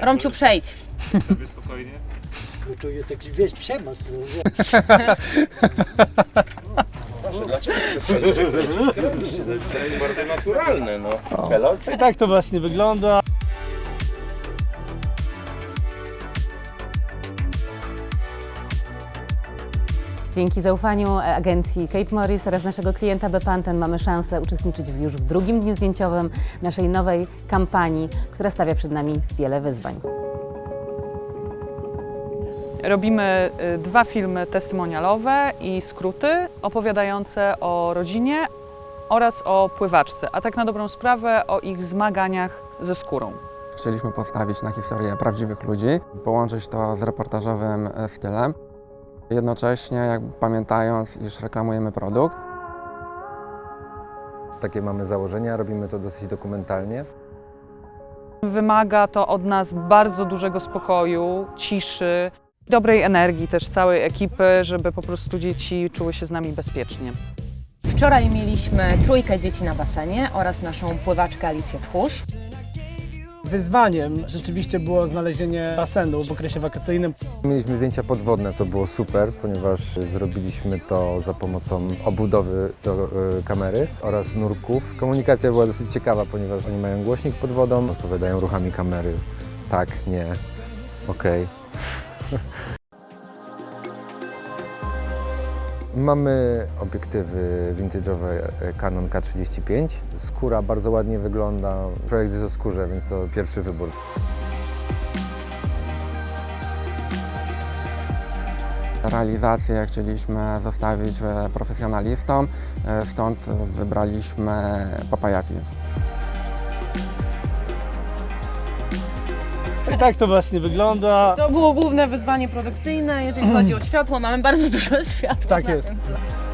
Romciu, przejdź. sobie spokojnie. No to jest taki wieś przemas. No, wie. Bardzo naturalne, no. Hello? I tak to właśnie wygląda. Dzięki zaufaniu agencji Cape Morris oraz naszego klienta Bepanten mamy szansę uczestniczyć w- już w drugim dniu zdjęciowym naszej nowej kampanii, która stawia przed nami wiele wyzwań. Robimy y, dwa filmy testimonialowe i skróty opowiadające o rodzinie oraz o pływaczce, a tak na dobrą sprawę o ich zmaganiach ze skórą. Chcieliśmy postawić na historię prawdziwych ludzi, połączyć to z reportażowym e, stylem, jednocześnie jakby pamiętając, iż reklamujemy produkt. Takie mamy założenia, robimy to dosyć dokumentalnie. Wymaga to od nas bardzo dużego spokoju, ciszy, dobrej energii też całej ekipy, żeby po prostu dzieci czuły się z nami bezpiecznie. Wczoraj mieliśmy trójkę dzieci na basenie oraz naszą pływaczkę Alicję Tchórz. Wyzwaniem rzeczywiście było znalezienie basenu w okresie wakacyjnym. Mieliśmy zdjęcia podwodne, co było super, ponieważ zrobiliśmy to za pomocą obudowy do e, kamery oraz nurków. Komunikacja była dosyć ciekawa, ponieważ oni mają głośnik pod wodą, odpowiadają ruchami kamery. Tak, nie, okej. Mamy obiektywy vintage'owe e, Canon K35. Skóra bardzo ładnie wygląda. Projekt jest o skórze, więc to pierwszy wybór. Realizację chcieliśmy zostawić e, profesjonalistom, e, stąd wybraliśmy Papaya I tak to właśnie wygląda. To było główne wyzwanie produkcyjne. Jeżeli chodzi o światło, mamy bardzo dużo światła. Tak jest. tym tle.